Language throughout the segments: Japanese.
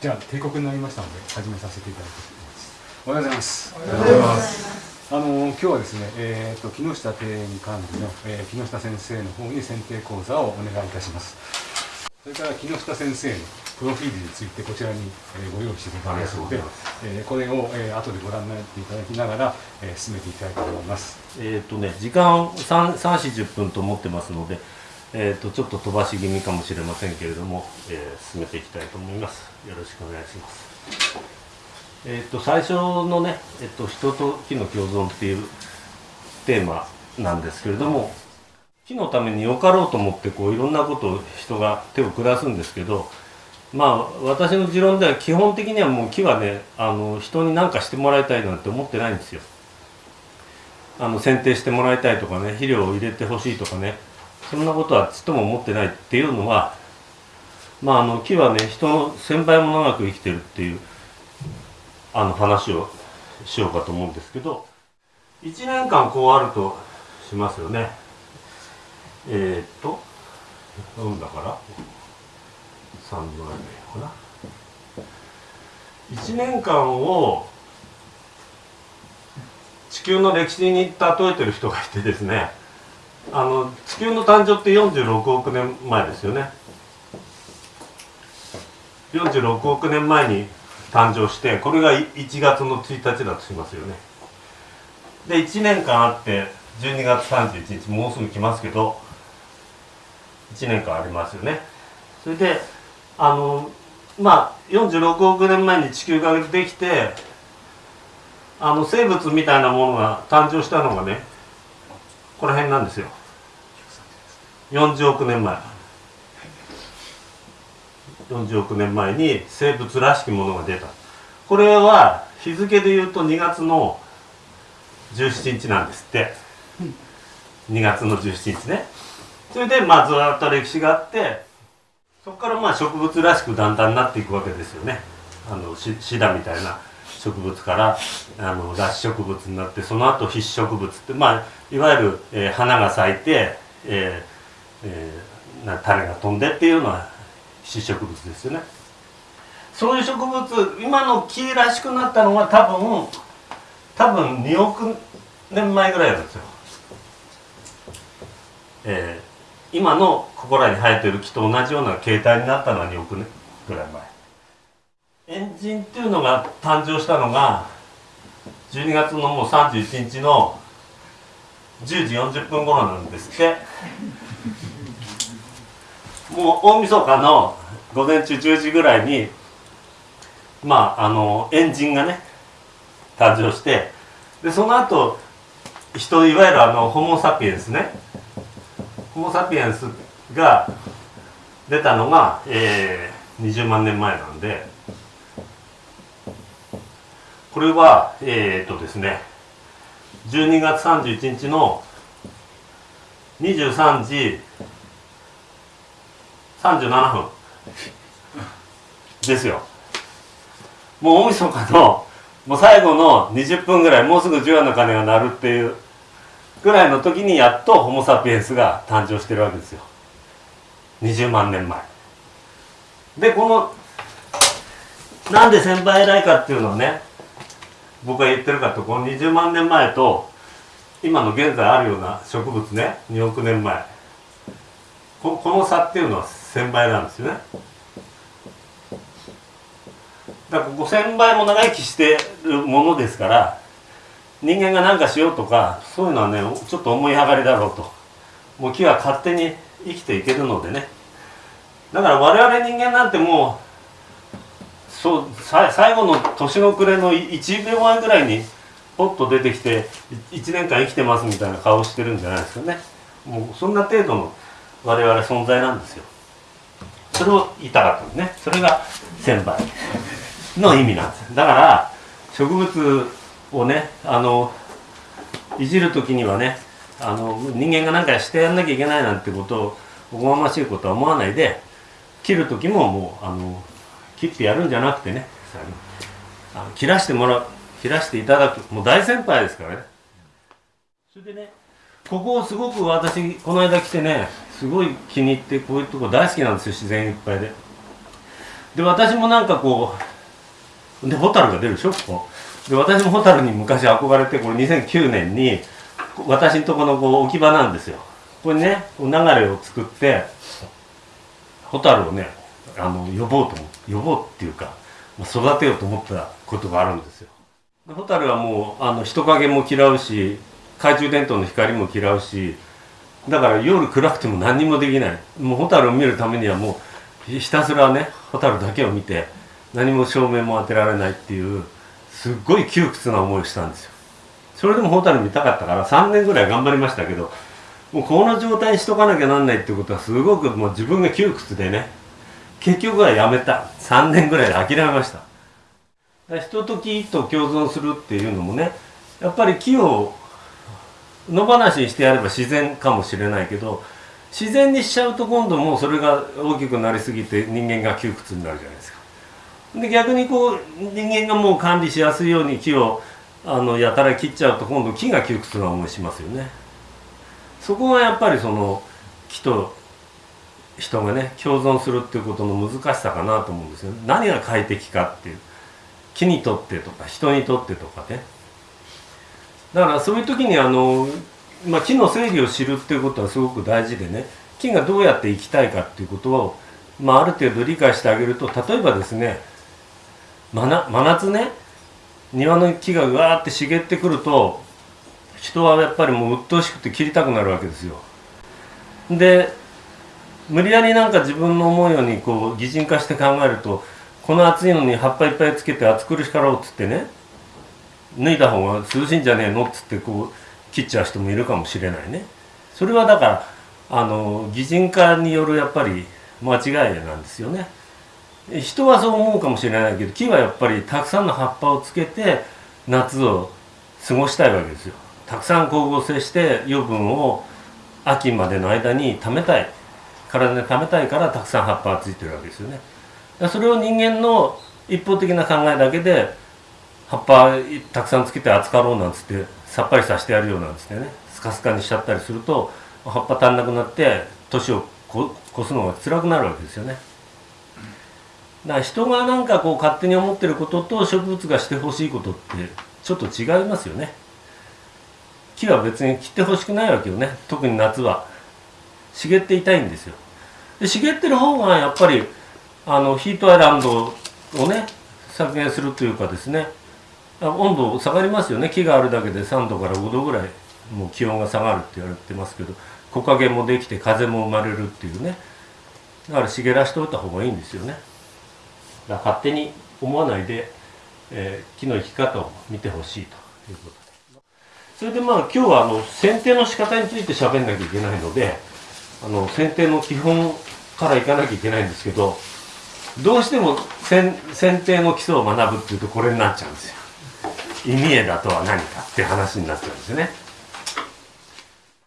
じゃあ帝国になりましたので始めさせていただきます。おはようございます。おはようございます。あの今日はですね、えー、と木下庭園管理の、えー木下先生の方に選定講座をお願いいたします。それから木下先生のプロフィールについてこちらに、えーご用意してございますのでえーこれを、えー後でご覧になっていただきながら、えー進めていきたいと思います。えっ、とね、時間3、3、4、10分と思ってますので、えっ、と、ちょっと飛ばし気味かもしれませんけれども、えー進めていきたいと思います。よろしくお願いします。えっ、と、最初のね、えっ、と、人と木の共存っていうテーマなんですけれども、木のためによかろうと思って、こう、いろんなことを人が手を下すんですけど、まあ、私の持論では基本的にはもう木はね、あの、人に何かしてもらいたいなんて思ってないんですよ。あの剪定してもらいたいとかね肥料を入れてほしいとかねそんなことはちっとも思ってないっていうのはまああの木はね人の1000倍も長く生きてるっていうあの話をしようかと思うんですけど1年間こうあるとしますよね。えー、っとうんだから3度ぐらいかな。1年間を地球の歴史に例えてる人がいてですねあの地球の誕生って46億年前ですよね。46億年前に誕生してこれが1月の1日だとしますよね。で1年間あって12月31日もうすぐ来ますけど1年間ありますよね。それであのまあ46億年前に地球ができてあの生物みたいなものが誕生したのがねこの辺なんですよ。40億年前。40億年前に生物らしきものが出た。これは日付でいうと2月の17日なんですって。2月の17日ね。それでまあずっと歴史があってそこからまあ植物らしくだんだんなっていくわけですよね。あのしシダみたいな植物からあの脱植物になってその後必植物ってまあいわゆる、えー花が咲いて、えーえーな種が飛んでっていうのは必植物ですよね。そういう植物今の木らしくなったのは多分多分2億年前ぐらいなんですよ、えー今のここらに生えてる木と同じような形態になったのは2億年ぐらい前。エンジンっていうのが誕生したのが12月のもう31日の10時40分頃なんですって。もう大晦日の午前中10時ぐらいにまああのエンジンがね誕生してでその後人いわゆるあのホモ・サピエンスね。ホモ・サピエンスが出たのが、えー20万年前なんでこれはえー、っとですね12月31日の23時37分。ですよ。もう大晦日のもう最後の20分ぐらいもうすぐ除夜の鐘が鳴るっていうぐらいの時にやっとホモ・サピエンスが誕生してるわけですよ。20万年前。でこのなんで1000倍偉いかっていうのをね僕が言ってるかとこの20万年前と今の現在あるような植物ね2億年前。ここの差っていうのは1000倍なんですよね。だから5000倍も長生きしてるものですから人間が何かしようとかそういうのはねちょっと思い上がりだろうと。もう木は勝手に生きていけるのでね。だから我々人間なんてもうそう最後の年の暮れの1秒前ぐらいにポッと出てきて1年間生きてますみたいな顔してるんじゃないですかね。もうそんな程度の我々存在なんですよ。それを言いたかったんですね。それが1000倍の意味なんですだから植物をねあのいじる時にはねあの人間が何かしてやんなきゃいけないなんてことをおこがましいことは思わないで切る時ももうあの切ってやるんじゃなくてねあの切らしてもらう切らしていただく。もう大先輩ですからね。それでねここをすごく私この間来てねすごい気に入ってこういうとこ大好きなんですよ自然いっぱいで。で私もなんかこうで蛍が出るでしょここ。で私も蛍に昔憧れてこれ2009年に私んとこのこう置き場なんですよ。これね流れを作って蛍をねあの呼ぼうと呼ぼうっていうか育てようと思ったことがあるんですよ。蛍はもうあの人影も嫌うし懐中電灯の光も嫌うしだから夜暗くても何にもできない。もう蛍を見るためにはもうひたすらね蛍だけを見て何も照明も当てられないっていうすっごい窮屈な思いをしたんですよ。それでも蛍見たかったから3年ぐらい頑張りましたけどもうこの状態にしとかなきゃなんないってことはすごくもう自分が窮屈でね結局はやめた。3年ぐらいで諦めました。人と木と共存するっていうのもねやっぱり木を野放しにしてやれば自然かもしれないけど自然にしちゃうと今度もうそれが大きくなりすぎて人間が窮屈になるじゃないですか。で逆にこう人間がもう管理しやすいように木をあのやたら切っちゃうと今度木が窮屈な思いしますよね。そこがやっぱりその木と人がね共存するっていうことの難しさかなと思うんですよ。何が快適かっていう木にとってとか人にとってとかね。だからそういう時にあの、まあ、木の整理を知るっていうことはすごく大事でね木がどうやって生きたいかっていうことを、まあ、ある程度理解してあげると例えばですね真夏ね庭の木がうわーって茂ってくると人はやっぱりもう鬱陶しくて切りたくなるわけですよ。で無理やりなんか自分の思うようにこう擬人化して考えるとこの暑いのに葉っぱいっぱいつけて暑苦しかろうっつってね脱いだ方が涼しいんじゃねえのっつってこう切っちゃう人もいるかもしれないね。それはだからあの擬人化によるやっぱり間違いなんですよね。人はそう思うかもしれないけど木はやっぱりたくさんの葉っぱをつけて夏を過ごしたいわけですよ。たくさん光合成して余分を秋までの間に貯めたい。体で貯めたいからたくさん葉っぱがついてるわけですよね。それを人間の一方的な考えだけで葉っぱたくさんつけて扱ろうなんつってさっぱりさせてやるようなんつってねスカスカにしちゃったりすると葉っぱ足んなくなって年を越すのが辛くなるわけですよね。だから人がなんかこう勝手に思ってることと植物がしてほしいことってちょっと違いますよね。木は別に切ってほしくないわけよね特に夏は茂っていたいんですよで茂ってる方がやっぱりあのヒートアイランドをね削減するというかですね温度下がりますよね。木があるだけで3度から5度ぐらいもう気温が下がるって言われてますけど木陰もできて風も生まれるっていうね。だから茂らしておいた方がいいんですよね。だから勝手に思わないで、えー、木の生き方を見てほしいということ。でそれでまあ今日はあの剪定の仕方について喋んなきゃいけないのであの剪定の基本からいかなきゃいけないんですけどどうしても剪定の基礎を学ぶっていうとこれになっちゃうんですよ。意味枝とは何かって話になっちゃうんですよね。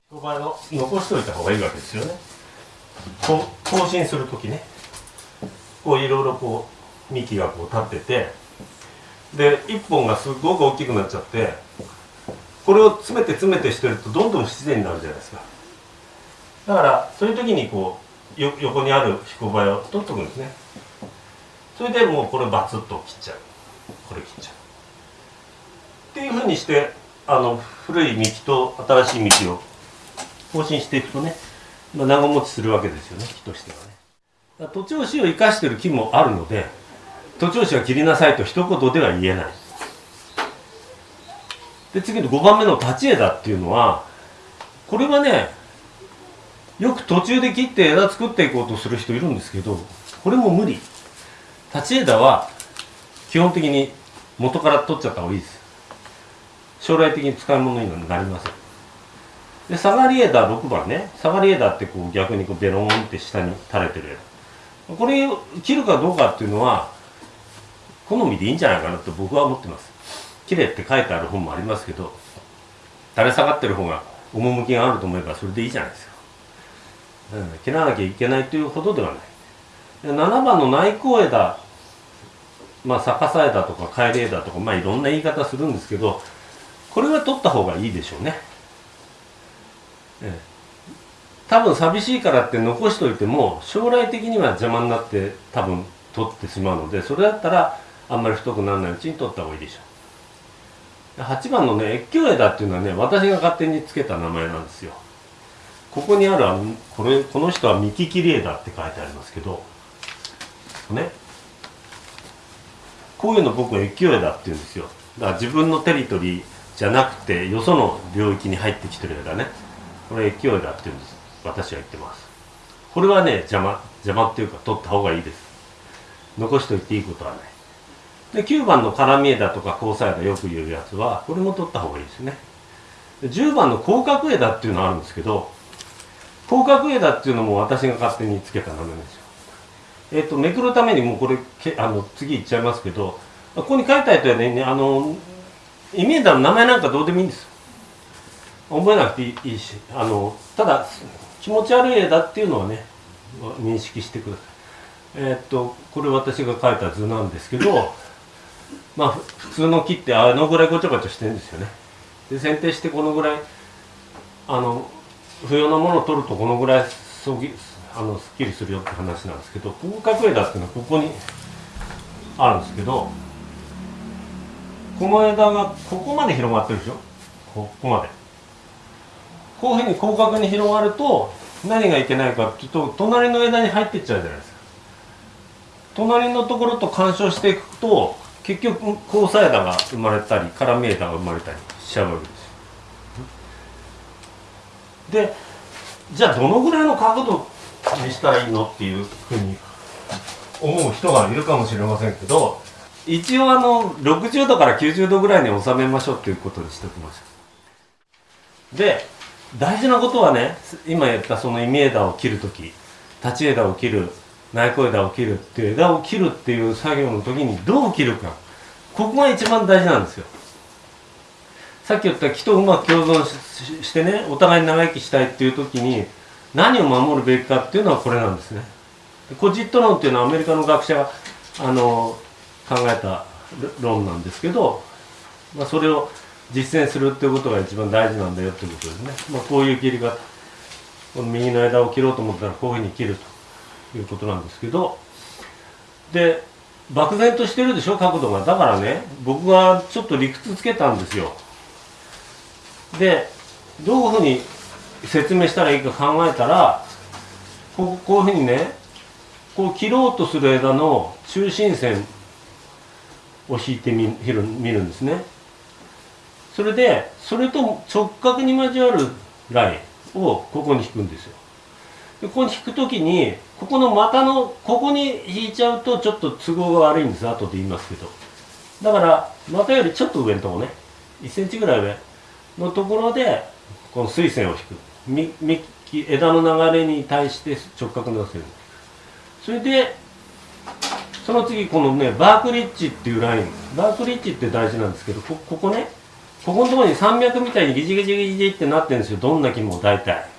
ここの残しておいた方がいいわけですよね。こう更新する時ね。こういろいろこう幹がこう立ってて。で1本がすごく大きくなっちゃってこれを詰めて詰めてしてるとどんどん不自然になるじゃないですか。だからそういう時にこうよ横にある彦バを取っとくんですね。それでもうこれバツッと切っちゃう。これ切っちゃう。っていうふうにしてあの古い幹と新しい幹を更新していくとね、ま、長持ちするわけですよね木としてはね。徒長枝を生かしてる木もあるので徒長枝は切りなさいと一言では言えない。で次の5番目の立ち枝っていうのはこれはねよく途中で切って枝作っていこうとする人いるんですけどこれも無理立ち枝は基本的に元から取っちゃった方がいいです将来的に使い物になりません。で下がり枝6番ね。下がり枝ってこう逆にこうベロンって下に垂れてる枝これ切るかどうかっていうのは好みでいいんじゃないかなと僕は思ってます。綺麗って書いてある本もありますけど垂れ下がってる方が趣があると思えばそれでいいじゃないですか、うん、切らなきゃいけないというほどではない。7番の内向枝。まあ逆さ枝とか帰り枝とかまあいろんな言い方するんですけどこれは取った方がいいでしょうね、多分寂しいからって残しといても将来的には邪魔になって多分取ってしまうのでそれだったらあんまり太くならないうちに取った方がいいでしょう。8番のね越境枝っていうのはね私が勝手につけた名前なんですよ。ここにあるこれこの人は幹切り枝って書いてありますけどね。こういうの僕は越境枝って言うんですよ。だから自分のテリトリーじゃなくてよその領域に入ってきてる枝ね。これ越境枝って言うんです。私は言ってます。これはね邪魔邪魔っていうか取った方がいいです。残しておいていいことはない。で9番の絡み枝とか交差枝よく言うやつはこれも取った方がいいですね。で10番の広角枝っていうのがあるんですけど広角枝っていうのも私が勝手につけた名前ですよ。えっ、とめくるためにもうこれけあの次いっちゃいますけどここに書いてあるとはねあのイメージの名前なんかどうでもいいんです覚えなくていいしあのただ気持ち悪い枝っていうのはね認識してください。えっとこれ私が描いた図なんですけど まあ普通の木ってあのぐらいごちゃごちゃしてるんですよね。で剪定してこのぐらいあの不要なものを取るとこのぐらいそぎあのすっきりするよって話なんですけど広角枝っていうのはここにあるんですけどこの枝がここまで広がってるでしょ？ここまで。こういうふうに広角に広がると何がいけないかっていうと隣の枝に入ってっちゃうじゃないですか。隣のところと干渉していくと結局交差枝が生まれたり絡み枝が生まれたりしちゃうわけですでじゃあどのぐらいの角度にしたらいいのっていうふうに思う人がいるかもしれませんけど一応あの60度から90度ぐらいに収めましょうっていうことにしておきましょう。で大事なことはね今言ったその忌枝を切る時立ち枝を切る内向枝を切るっていう枝を切るっていう作業の時にどう切るか。ここが一番大事なんですよ。さっき言った木とうまく共存ししてねお互いに長生きしたいっていう時に何を守るべきかっていうのはこれなんですね。コジット論っていうのはアメリカの学者があの考えた論なんですけど、まあ、それを実践するっていうことが一番大事なんだよってことですね、まあ、こういう切り方この右の枝を切ろうと思ったらこういうふうに切るということなんですけどで漠然としてるでしょ角度が。だからね僕がちょっと理屈つけたんですよ。でどういうふうに説明したらいいか考えたらこうこういうふうにねこう切ろうとする枝の中心線を引いてみる見るんですね。それでそれと直角に交わるラインをここに引くんですよ。でここに引くときにここの股のここに引いちゃうとちょっと都合が悪いんです。後で言いますけど。だから股よりちょっと上のとこね。1センチぐらい上のところでこの水線を引く。み幹枝の流れに対して直角に乗せる。それでその次このねバークリッジっていうライン。バークリッジって大事なんですけどここねここのところに山脈みたいにギジギジギジってなってるんですよ。どんな木も大体。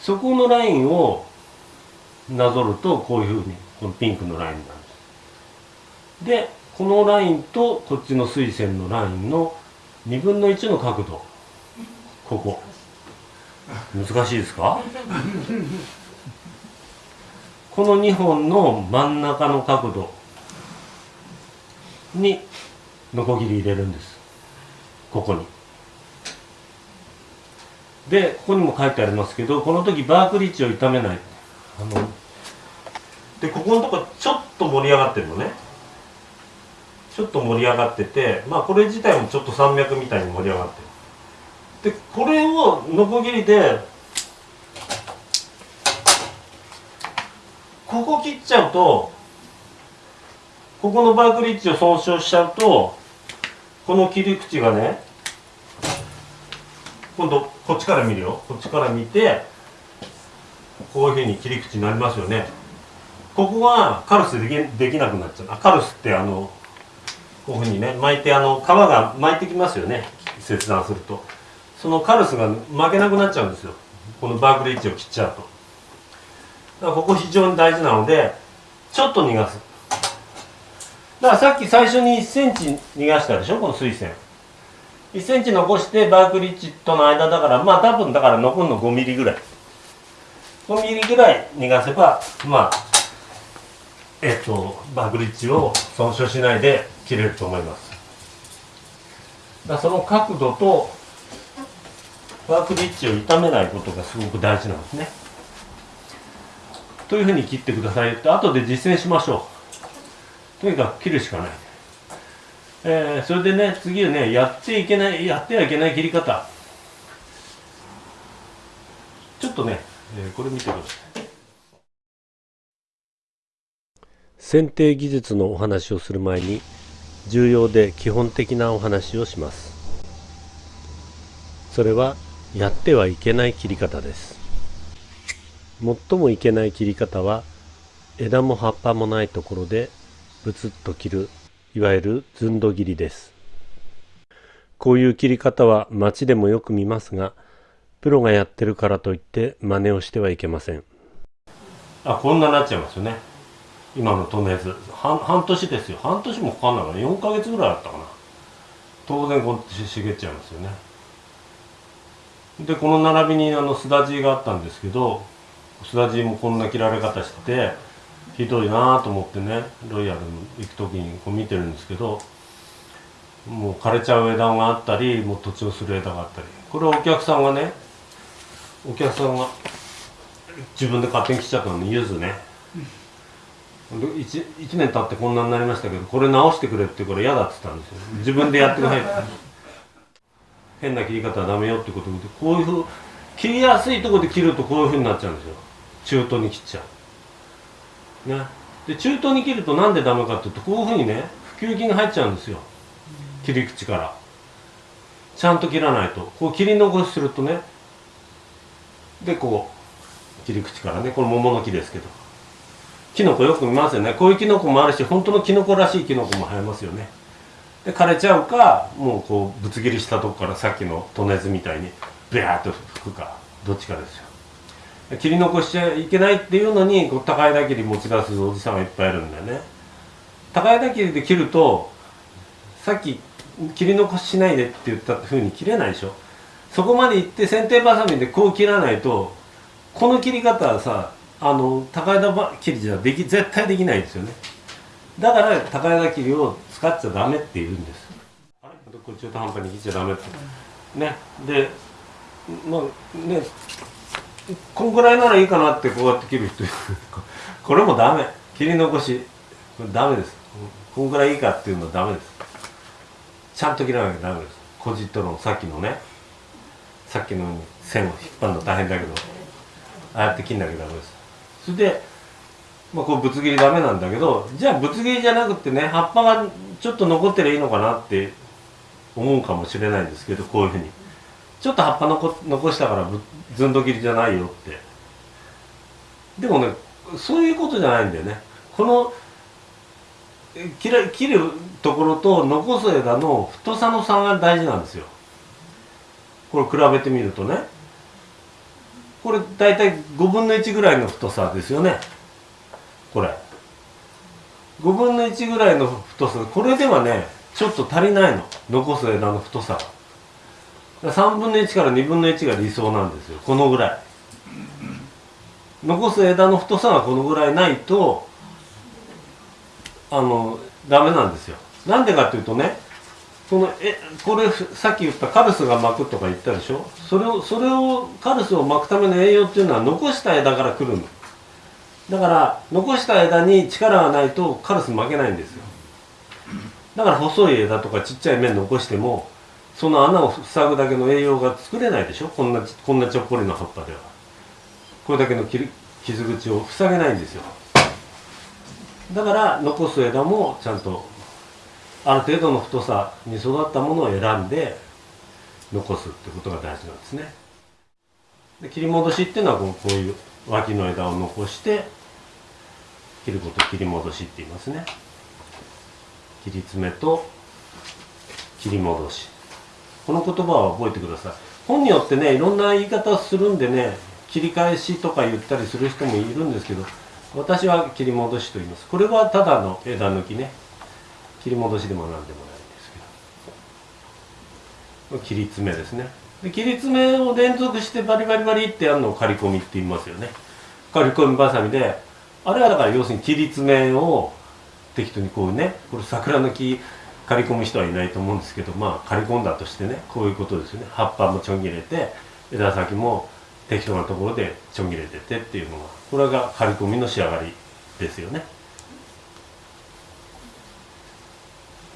そこのラインをなぞるとこういうふうにこのピンクのラインになるんです。でこのラインとこっちの水線のラインの2分の1の角度。ここ。難しいですか？この2本の真ん中の角度にノコギリ入れるんです。ここに。でここにも書いてありますけどこの時バークリッジを傷めない。あのでここのとこちょっと盛り上がってるのね。ちょっと盛り上がっててまあこれ自体もちょっと山脈みたいに盛り上がってる。でこれをノコギリでここ切っちゃうとここのバークリッジを損傷しちゃうとこの切り口がね今度こっちから見るよ。こっちから見てこういうふうに切り口になりますよね。ここがカルスできできなくなっちゃう。あカルスってあのこういうふうにね巻いてあの皮が巻いてきますよね。切断すると。そのカルスが巻けなくなっちゃうんですよ。このバークリッジを切っちゃうと。だからここ非常に大事なのでちょっと逃がす。だからさっき最初に1センチ逃がしたでしょこの水線1センチ残してバークリッジとの間だからまあ多分だから残るの5ミリぐらい。5ミリぐらい逃がせばまあえっとバグリッジを損傷しないで切れると思います。だその角度とワークリッジを傷めないことがすごく大事なんですね。というふうに切ってください。って後で実践しましょう。とにかく切るしかない。えー、それでね次はねやっていけないやってはいけない切り方。ちょっとね、えー、これ見てください。剪定技術のお話をする前に重要で基本的なお話をします。それはやってはいけない切り方です。最もいけない切り方は枝も葉っぱもないところでブツッと切るいわゆるずんど切りです。こういう切り方は街でもよく見ますがプロがやってるからといって真似をしてはいけません。あこんななっちゃいますよね。今のトネーズ半半年ですよ。半年もかかんないから4ヶ月ぐらいあったかな。当然こう茂っちゃいますよね。でこの並びにあのすだじがあったんですけどすだじもこんな切られ方しててひどいなと思ってねロイヤル行く時にこう見てるんですけどもう枯れちゃう枝があったりもう土地をする枝があったり。これはお客さんがねお客さんが自分で勝手に切っちゃったのにゆずね、1, 1年経ってこんなになりましたけどこれ直してくれってこれ嫌だっつったんですよ。自分でやってください。って変な切り方はダメよってことでこういうふう切りやすいとこで切るとこういうふうになっちゃうんですよ。中途に切っちゃう。ね。で中途に切るとなんでダメかっていうとこういうふうにね普及筋が入っちゃうんですよ。切り口から。ちゃんと切らないと。こう切り残しするとねでこう切り口からねこれ桃の木ですけど。キノコよく見ますよね。こういうキノコもあるし本当のキノコらしいキノコも生えますよね。で枯れちゃうかもうこうぶつ切りしたとこからさっきのトネズみたいにビャーッと吹くかどっちかですよ。切り残しちゃいけないっていうのにこう高枝切り持ち出すおじさんがいっぱいいるんだよね。高枝切りで切るとさっき切り残ししないでって言ったふうに切れないでしょ。そこまで行って剪定バサミでこう切らないとこの切り方はさあの高枝切りじゃでき絶対できないですよね。だから高枝切りを使っちゃダメって言うんです。あれ？これ中途半端に切っちゃダメって。ね。でまあねこんぐらいならいいかなってこうやって切る人。これもダメ。切り残し。これダメです。こんぐらいいいかっていうのはダメです。ちゃんと切らなきゃダメです。こじっとのさっきのね。さっきのように線を引っ張るの大変だけど。ああやって切んなきゃダメです。それでまあこうぶつ切りダメなんだけどじゃあぶつ切りじゃなくてね葉っぱがちょっと残ってりゃいいのかなって思うかもしれないんですけどこういうふうに。ちょっと葉っぱ残残したからずんど切りじゃないよって。でもねそういうことじゃないんだよね。この切る切るところと残す枝の太さの差が大事なんですよ。これ比べてみるとね。これ大体5分の1ぐらいの太さですよね。これ。5分の1ぐらいの太さ。これではねちょっと足りないの。残す枝の太さが。3分の1から2分の1が理想なんですよ。このぐらい。残す枝の太さがこのぐらいないとあのダメなんですよ。なんでかっていうとねこのえこれさっき言ったカルスが巻くとか言ったでしょ？それをそれをカルスを巻くための栄養っていうのは残した枝から来るの。だから残した枝に力がないとカルス負けないんですよ。だから細い枝とかちっちゃい面残してもその穴を塞ぐだけの栄養が作れないでしょ？こんなこんなちょっぽりの葉っぱでは。これだけの傷口を塞げないんですよ。だから残す枝もちゃんとある程度の太さに育ったものを選んで残すってことが大事なんですね。で切り戻しっていうのはこうこういう脇の枝を残して切ることを切り戻しって言いますね。切り詰めと切り戻し。この言葉は覚えてください。本によってねいろんな言い方をするんでね切り返しとか言ったりする人もいるんですけど私は切り戻しと言います。これはただの枝抜きね。切り戻しでも何でもないんですけど。切り詰めですね。で切り詰めを連続してバリバリバリってやるのを刈り込みって言いますよね。刈り込みばさみであれはだから要するに切り詰めを適当にこうねこれ桜の木刈り込む人はいないと思うんですけどまあ刈り込んだとしてねこういうことですよね。葉っぱもちょん切れて枝先も適当なところでちょん切れててっていうのがこれが刈り込みの仕上がりですよね。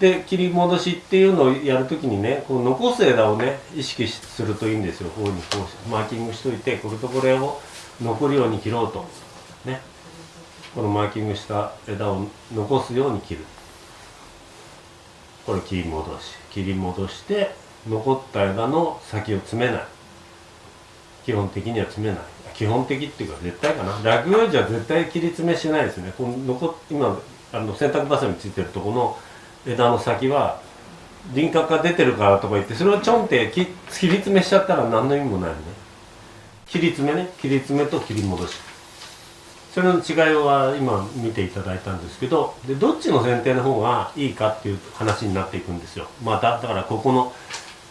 で切り戻しっていうのをやるときにねこう残す枝をね意識するといいんですよ。こういうふうにこうマーキングしといてこれとこれを残るように切ろうと。ね。このマーキングした枝を残すように切る。これ切り戻し切り戻して残った枝の先を詰めない。基本的には詰めない。基本的っていうか絶対かな。落葉樹は絶対切り詰めしないですね。この残今あの洗濯バサミついてるとこの枝の先は輪郭が出てるからとか言ってそれをちょんって切り詰めしちゃったら何の意味もないよね。切り詰めね。切り詰めと切り戻し。それの違いは今見ていただいたんですけどでどっちの剪定の方がいいかっていう話になっていくんですよ。まただからここの、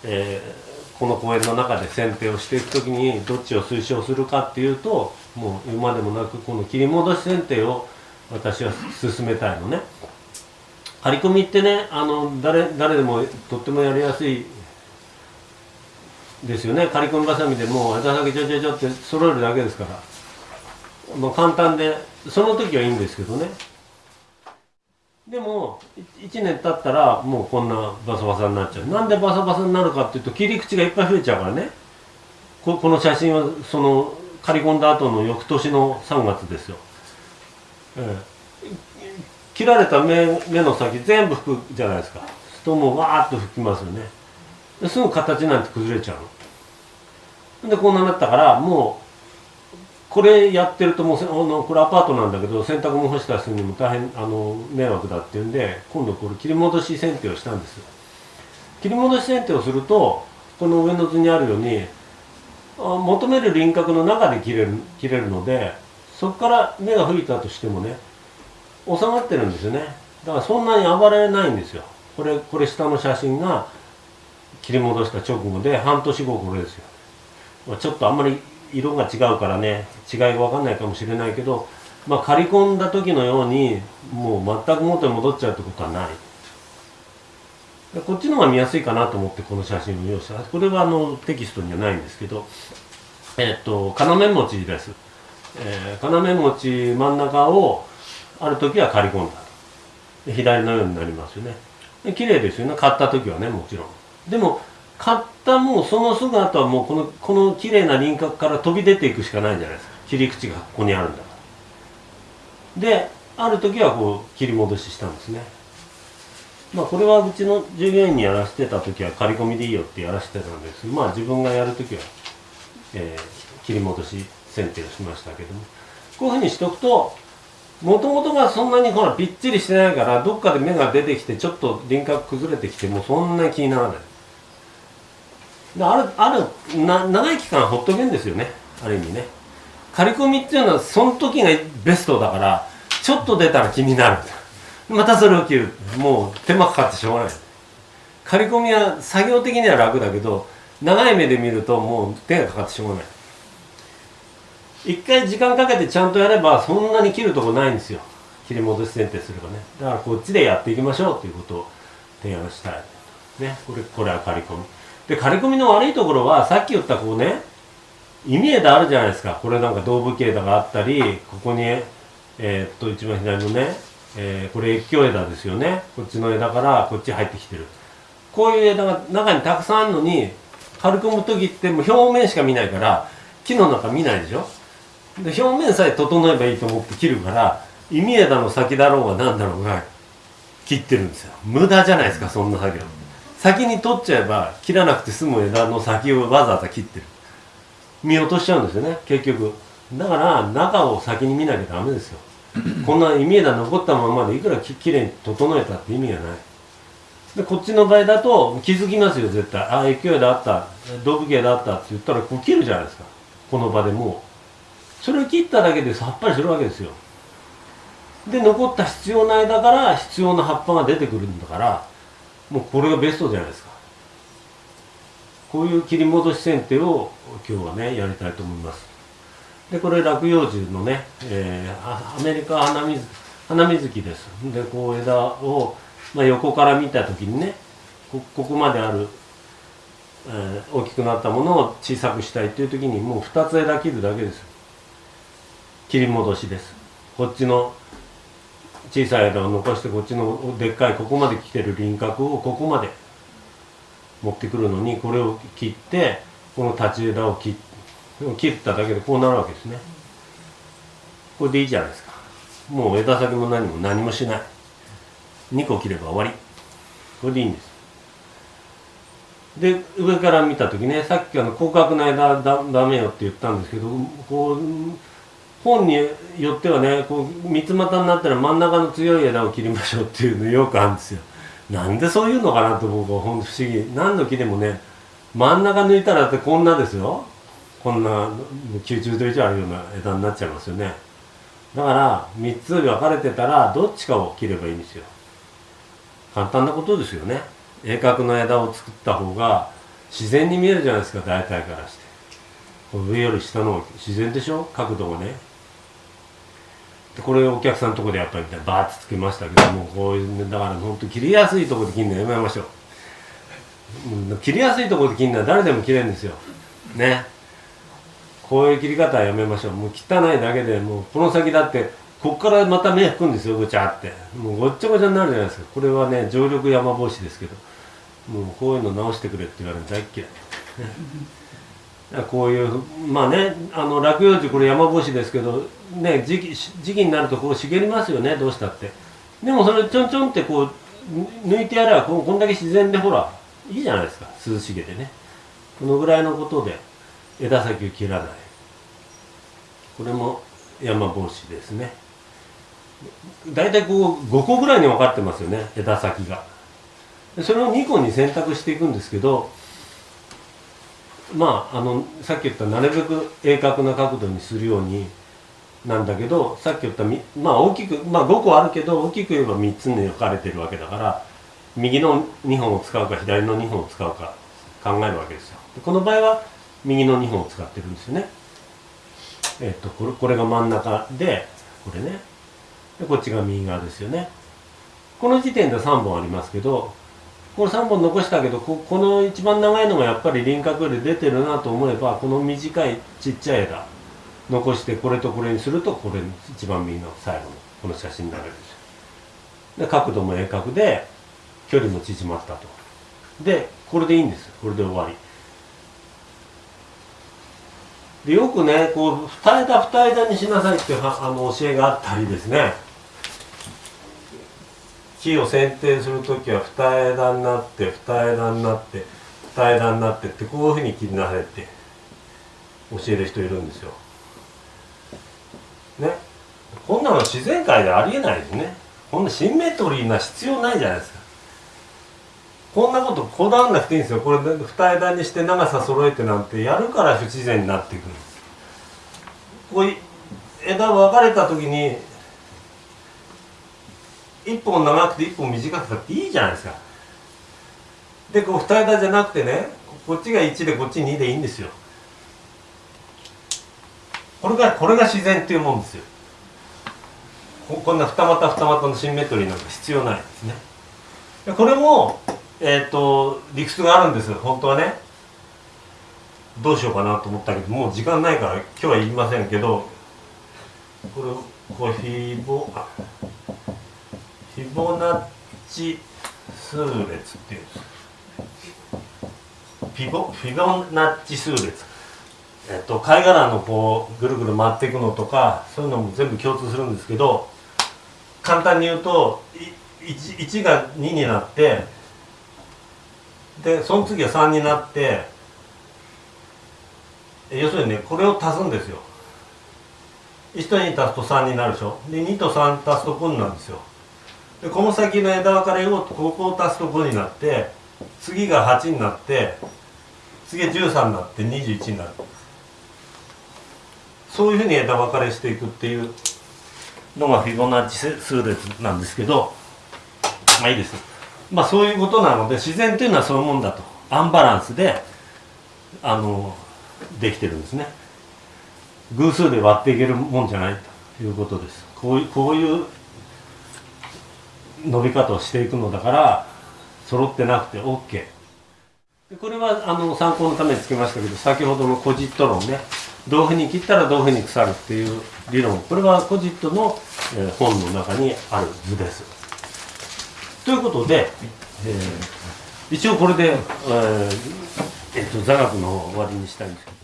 えーこの公園の中で剪定をしていく時にどっちを推奨するかっていうともう言うまでもなくこの切り戻し剪定を私は進めたいのね。張り込みってねあの誰誰でもとってもやりやすいですよね。刈り込みばさみでもう枝先ちょちょちょって揃えるだけですから。もう簡単でその時はいいんですけどね。でも1年経ったらもうこんなバサバサになっちゃう。なんでバサバサになるかっていうと切り口がいっぱい増えちゃうからね。この写真はその刈り込んだ後の翌年の3月ですよ、ええ、切られた目目の先全部拭くじゃないですか。すともうわーっと拭きますよね。すぐ形なんて崩れちゃうでこんなになったからもうこれやってるともうあのこれアパートなんだけど洗濯物干したりするにも大変あの迷惑だっていうんで今度これ切り戻し剪定をしたんですよ。切り戻し剪定をするとこの上の図にあるように求める輪郭の中で切れる切れるのでそこから目が吹いたとしてもね収まってるんですよね。だからそんなに暴れないんですよ。これこれ下の写真が切り戻した直後で半年後これですよ。ちょっとあんまり色が違うからね違いが分かんないかもしれないけどまあ刈り込んだ時のようにもう全く元に戻っちゃうってことはない。こっちの方が見やすいかなと思ってこの写真を用意した。これはあのテキストにはないんですけどえっと要餅です、えー、要餅真ん中をある時は刈り込んだ。左のようになりますよね。綺麗ですよね。買った時はねもちろん。でも買ったもうそのすぐ後はもうこのこの綺麗な輪郭から飛び出ていくしかないじゃないですか。切り口がここにあるんだから。である時はこう切り戻ししたんですね。まあこれはうちの従業員にやらせてた時は刈り込みでいいよってやらせてたんです。まあ自分がやる時は、えー、切り戻し剪定をしましたけども。こういうふうにしておくともともとがそんなにほらぴっちりしてないからどっかで芽が出てきてちょっと輪郭崩れてきてもそんなに気にならない。あるあるな長い期間ほっとけんですよね。ある意味ね。刈り込みっていうのはその時がベストだからちょっと出たら気になる。またそれを切る。もう手間かかってしょうがない。刈り込みは作業的には楽だけど長い目で見るともう手がかかってしょうがない。一回時間かけてちゃんとやればそんなに切るとこないんですよ。切り戻し剪定すればね。だからこっちでやっていきましょうということを提案したい。ね。これこれは刈り込み。で刈り込みの悪いところはさっき言ったこうね意味枝あるじゃないですか。これなんか動物枝があったりここにえー、っと一番左のね、えー、これ越境枝ですよね。こっちの枝からこっち入ってきてる。こういう枝が中にたくさんあるのに刈り込む時ってもう表面しか見ないから木の中見ないでしょ。で表面さえ整えばいいと思って切るから意味枝の先だろうが何だろうが切ってるんですよ。無駄じゃないですかそんな作業。先に取っちゃえば切らなくて済む枝の先をわざわざ切ってる。見落としちゃうんですよね結局。だから中を先に見なきゃダメですよ。こんな意味枝残ったままでいくらききれいに整えたって意味がない。でこっちの場合だと気づきますよ絶対。ああ勢いであった。動物系であったって言ったらこう切るじゃないですか。この場でもう。それを切っただけでさっぱりするわけですよ。で残った必要な枝から必要な葉っぱが出てくるんだからもうこれがベストじゃないですか。こういう切り戻し剪定を今日はねやりたいと思います。でこれ落葉樹のね、えーアメリカ花水花水木です。でこう枝を、まあ、横から見た時にねこここまである、えー大きくなったものを小さくしたいっていう時にもう2つ枝切るだけです。切り戻しです。こっちの小さい枝を残してこっちのでっかいここまで来てる輪郭をここまで持ってくるのにこれを切ってこの立ち枝を切切っただけでこうなるわけですね。これでいいじゃないですか。もう枝先も何も何もしない。2個切れば終わり。これでいいんです。で上から見た時ねさっきあの広角な枝だダメよって言ったんですけどこう本によってはねこう三つ股になったら真ん中の強い枝を切りましょうっていうのよくあるんですよ。なんでそういうのかなと僕はほんと不思議。何の木でもね真ん中抜いたらってこんなですよ。こんな90度以上あるような枝になっちゃいますよね。だから3つ分かれてたらどっちかを切ればいいんですよ。簡単なことですよね。鋭角の枝を作った方が自然に見えるじゃないですか大体からして。上より下の方が自然でしょ？角度がね。でこれお客さんのとこでやっぱりバーッとつけましたけどもこういうねだから本当切りやすいところで切るのやめましょう。うん切りやすいところで切るのは誰でも切れるんですよ。ね。こういう切り方はやめましょう。もう汚いだけでもうこの先だってこっからまた目吹くんですよごちゃって。もうごっちゃごちゃになるじゃないですか。これはね常緑山帽子ですけど。もうこういうの直してくれって言われるの大っ嫌い。こういうまあねあの落葉樹これ山帽子ですけどね時期時期になるとこう茂りますよねどうしたって。でもそれちょんちょんってこう抜いてやればここんだけ自然でほらいいじゃないですか涼しげでね。このぐらいのことで枝先を切らない。これも山帽子ですね。大体こう5個ぐらいに分かってますよね枝先が。それを2個に選択していくんですけどまああのさっき言ったなるべく鋭角な角度にするようになんだけどさっき言ったまあ大きくまあ5個あるけど大きく言えば3つに分かれてるわけだから右の2本を使うか左の2本を使うか考えるわけですよ。でこの場合は右の2本を使ってるんですよね。えっとこれこれが真ん中でこれね。でこっちが右側ですよね。この時点で3本ありますけどこれ3本残したけどここの一番長いのがやっぱり輪郭より出てるなと思えばこの短いちっちゃい枝残してこれとこれにするとこれ一番右の最後のこの写真になるですよで角度も鋭角で距離も縮まったと。でこれでいいんですこれで終わり。でよくねこう二枝二枝にしなさいってあの教えがあったりですね。木を剪定する時は二枝になって二枝になって二枝になってってこういうふうに切りなさいって教える人いるんですよ。ねこんなの自然界でありえないですね。こんなシンメトリーな必要ないじゃないですか。こんなことこだわんなくていいんですよ。これ二枝にして長さ揃えてなんてやるから不自然になっていくんです。こう枝分かれた時に一本長くて一本短くたっていいじゃないですか。でこう二枝じゃなくてねこっちが1でこっち2でいいんですよ。これがこれが自然っていうもんですよ。ここんな二股二股のシンメトリーなんか必要ないですね。でこれもえっ、と理屈があるんですよ本当はね。どうしようかなと思ったけどもう時間ないから今日は言いませんけどこれこれフィボあフィボナッチ数列っていうんですフィボフィボナッチ数列。えっと貝殻のこうぐるぐる回っていくのとかそういうのも全部共通するんですけど簡単に言うと 1, 1が2になってでその次は3になって要するにねこれを足すんですよ。1と2足すと3になるでしょ。で2と3足すと5になるんですよ。でこの先の枝分かれをここを足すと5になって次が8になって次が13になって21になる。そういうふうに枝分かれしていくっていうのがフィボナッチ数列なんですけどまあいいです。まあそういうことなので自然というのはそういうもんだと。アンバランスであのできてるんですね。偶数で割っていけるもんじゃないということです。こういうこういう伸び方をしていくのだから揃ってなくて OK これはあの参考のためにつけましたけど先ほどのコジット論ね。どういうふうに切ったらどういうふうに腐るっていう理論。これはコジットの、え本の中にある図です。ということで、えー一応これで、えーえっと座学の終わりにしたいんですけど。